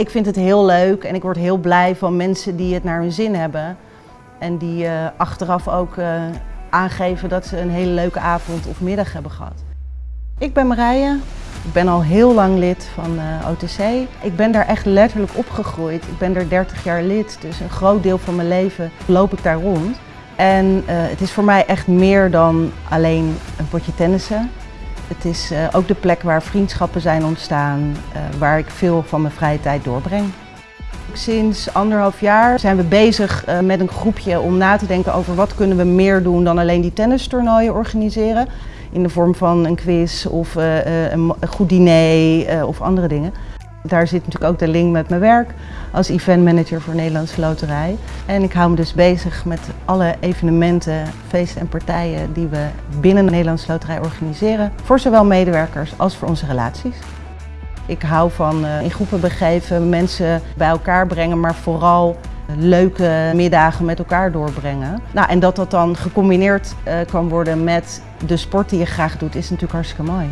Ik vind het heel leuk en ik word heel blij van mensen die het naar hun zin hebben. En die uh, achteraf ook uh, aangeven dat ze een hele leuke avond of middag hebben gehad. Ik ben Marije. Ik ben al heel lang lid van uh, OTC. Ik ben daar echt letterlijk opgegroeid. Ik ben er 30 jaar lid, dus een groot deel van mijn leven loop ik daar rond. En het is voor mij echt meer dan alleen een potje tennissen. Het is uh, ook de plek waar vriendschappen zijn ontstaan, uh, waar ik veel van mijn vrije tijd doorbreng. Sinds anderhalf jaar zijn we bezig uh, met een groepje om na te denken over wat kunnen we meer doen dan alleen die tennistoernooien organiseren. In de vorm van een quiz of een goed diner of andere dingen. Daar zit natuurlijk ook de link met mijn werk als eventmanager voor Nederlandse Loterij. En ik hou me dus bezig met alle evenementen, feesten en partijen die we binnen de Nederlandse Loterij organiseren. Voor zowel medewerkers als voor onze relaties. Ik hou van uh, in groepen begeven, mensen bij elkaar brengen, maar vooral leuke middagen met elkaar doorbrengen. Nou, en dat dat dan gecombineerd uh, kan worden met de sport die je graag doet, is natuurlijk hartstikke mooi.